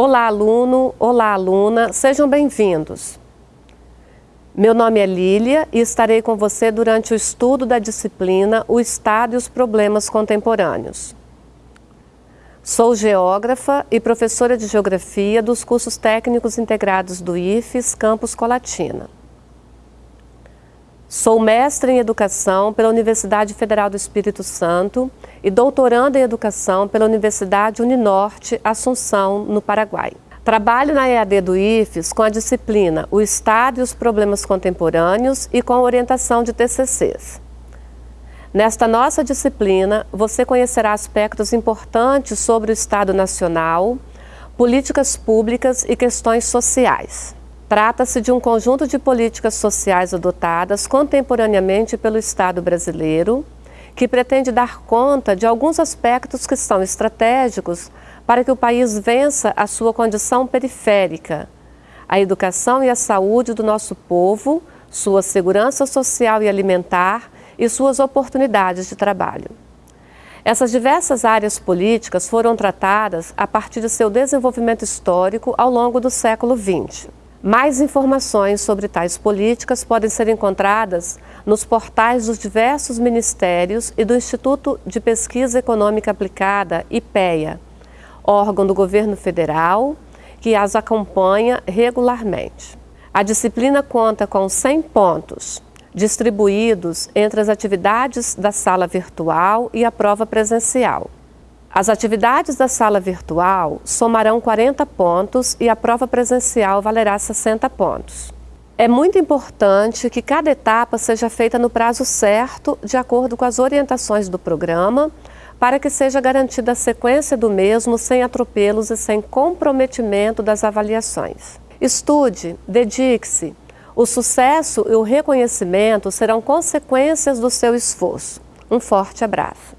Olá, aluno, olá, aluna, sejam bem-vindos. Meu nome é Lília e estarei com você durante o estudo da disciplina O Estado e os Problemas Contemporâneos. Sou geógrafa e professora de Geografia dos cursos técnicos integrados do IFES Campus Colatina. Sou mestre em Educação pela Universidade Federal do Espírito Santo e doutoranda em Educação pela Universidade Uninorte Assunção, no Paraguai. Trabalho na EAD do IFES com a disciplina O Estado e os Problemas Contemporâneos e com a orientação de TCCs. Nesta nossa disciplina, você conhecerá aspectos importantes sobre o Estado Nacional, políticas públicas e questões sociais. Trata-se de um conjunto de políticas sociais adotadas contemporaneamente pelo Estado brasileiro, que pretende dar conta de alguns aspectos que são estratégicos para que o país vença a sua condição periférica, a educação e a saúde do nosso povo, sua segurança social e alimentar e suas oportunidades de trabalho. Essas diversas áreas políticas foram tratadas a partir de seu desenvolvimento histórico ao longo do século XX. Mais informações sobre tais políticas podem ser encontradas nos portais dos diversos ministérios e do Instituto de Pesquisa Econômica Aplicada, IPEA, órgão do governo federal que as acompanha regularmente. A disciplina conta com 100 pontos, distribuídos entre as atividades da sala virtual e a prova presencial. As atividades da sala virtual somarão 40 pontos e a prova presencial valerá 60 pontos. É muito importante que cada etapa seja feita no prazo certo, de acordo com as orientações do programa, para que seja garantida a sequência do mesmo sem atropelos e sem comprometimento das avaliações. Estude, dedique-se. O sucesso e o reconhecimento serão consequências do seu esforço. Um forte abraço.